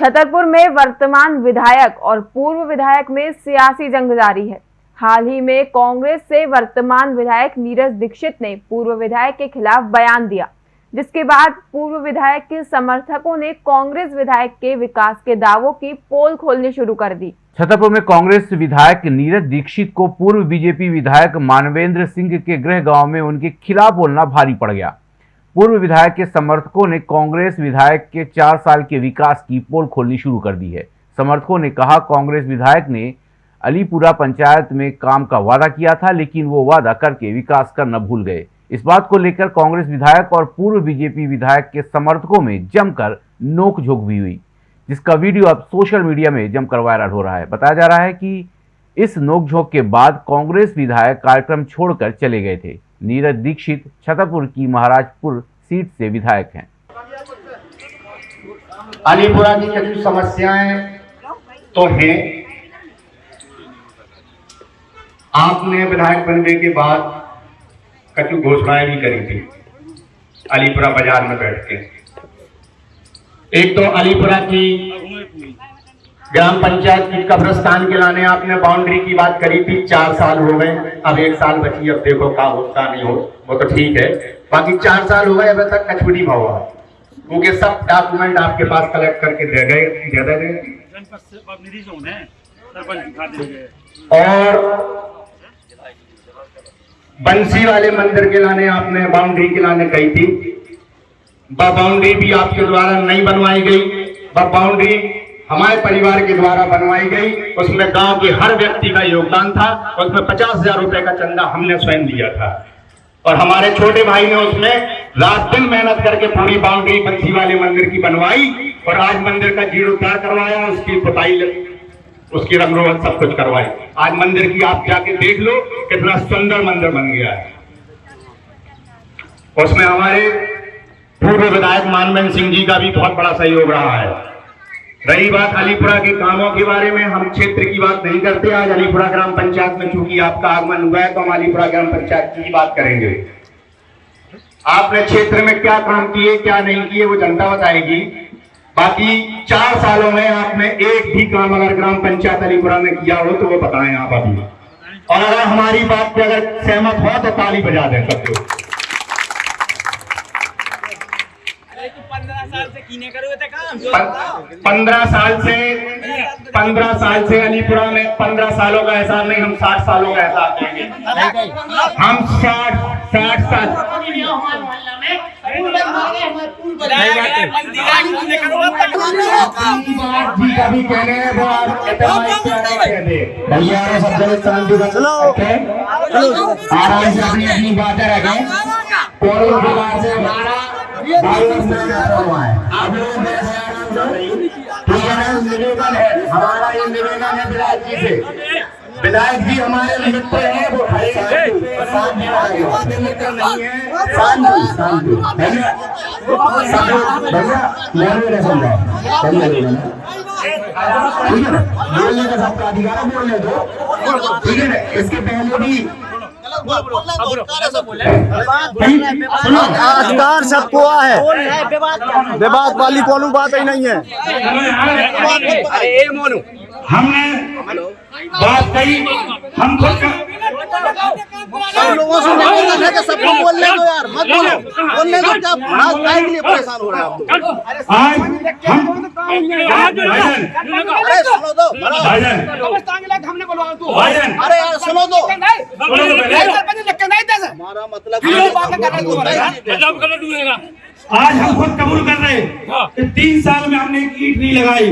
छतरपुर में वर्तमान विधायक और पूर्व विधायक में सियासी जंग जारी है। हाल ही में कांग्रेस से वर्तमान विधायक नीरज दीक्षित ने पूर्व विधायक के खिलाफ बयान दिया, जिसके बाद पूर्व विधायक के समर्थकों ने कांग्रेस विधायक के विकास के दावों की पोल खोलनी शुरू कर दी। छतरपुर में कांग्रेस विधायक नीरज दीक्षित को पूर्व बीजेपी विधायक मानवेंद्र सिंह के गृह गाँव में उनके खिलाफ बोलना भारी पड़ गया। पूर्व विधायक के समर्थकों ने कांग्रेस विधायक के चार साल के विकास की पोल खोलनी शुरू कर दी है। समर्थकों ने कहा, कांग्रेस विधायक ने अलीपुरा पंचायत में काम का वादा किया था, लेकिन वो वादा करके विकास करना भूल गए। इस बात को लेकर कांग्रेस विधायक और पूर्व बीजेपी विधायक के समर्थकों में जमकर नोकझोंक भी हुई, जिसका वीडियो अब सोशल मीडिया में जमकर वायरल हो रहा है। बताया जा रहा है कि इस नोकझोंक के बाद कांग्रेस विधायक कार्यक्रम छोड़कर चले गए थे। नीरज दीक्षित छतरपुर की महाराजपुर सीट से विधायक हैं। अलीपुरा की कुछ समस्याएँ तो हैं। आपने विधायक बनने के बाद कछु घोषणाएँ भी करी थी अलीपुरा बाज़ार में बैठ के। एक तो अलीपुरा की ग्राम पंचायत की कब्रस्तान के लाने आपने बाउंड्री की बात करी थी, चार साल हो गए। अब एक साल बची, अब देखो का होता नहीं हो, वो तो ठीक है। बाकी चार साल हो गए, अभी तक कछु नहीं हुआ। क्योंकि सब डॉक्यूमेंट आपके पास कलेक्ट करके दे गए और बंसी वाले मंदिर के लाने आपने बाउंड्री के लाने कही थी। बाउंड्री भी आपके द्वारा नहीं बनवाई गई। बाउंड्री हमारे परिवार के द्वारा बनवाई गई। उसमें गाँव के हर व्यक्ति का योगदान था। उसमें पचास हज़ार रुपए का चंदा हमने स्वयं दिया था। और हमारे छोटे भाई ने उसमें रात दिन मेहनत करके पूरी बाउंड्री बंसी वाले मंदिर की बनवाई और आज मंदिर का जीर्णोद्धार करवाया, उसकी पुताई उसकी रंगरोगन सब कुछ करवाई। आज मंदिर की आप जाके देख लो, कितना सुंदर मंदिर बन गया है। उसमें हमारे पूर्व विधायक मानवेंद्र सिंह जी का भी बहुत बड़ा सहयोग रहा है। रही बात अलीपुरा के कामों के बारे में, हम क्षेत्र की बात नहीं करते आज। अलीपुरा ग्राम पंचायत में चूँकि आपका आगमन हुआ है तो हम अलीपुरा ग्राम पंचायत की बात करेंगे। आपने क्षेत्र में क्या काम किए, क्या नहीं किए, वो जनता बताएगी। बाकी चार सालों में आपने एक भी काम अगर ग्राम पंचायत अलीपुरा में किया हो तो वो बताएँ आप अभी। और अगर हमारी बात पे अगर सहमत हो तो ताली बजा दें सब लोग पंद्रह साल से कीने करोगे तो काम। पं- पंद्रह साल से पंद्रह साल से अलीपुरा में पंद्रह सालों का एहसास नहीं हम साठ सालों का एहसास देंगे। हम साठ साठ साल। जी का भी कहने हैं वो भैया सब जगह शांति चलो। आराम से अपनी अपनी बातें रखें। कोई से। हमारा हुआ है। आप लोग निवेदन है। हमारा ये निवेदन है विधायक जी से। विधायक जी हमारे मित्र हैं वो मित्र नहीं है। शांति शांति भैया समझाओ भैया मेरे मेरे। ठीक है बोलने का सबका अधिकार है बोलने दो। ठीक है ना? इसके पहले भी अधिकार सबको है विवाद वाली कोनो बात ही नहीं है। हमने बात कही हम खुद का सब लोगों से निवेदन है कि सबको बोलने दो यार मत बोलो। बोलने दो क्या के लिए परेशान हो रहे हैं। आप लोग आज हम अरे सुनो हमने बोलवा तू भाईजान। अरे यार सुनो दो सुनो तो पहले। हमारा मतलब आज हम खुद कबूल कर रहे हैं। कि तीन साल में हमने एक ईट नहीं लगाई।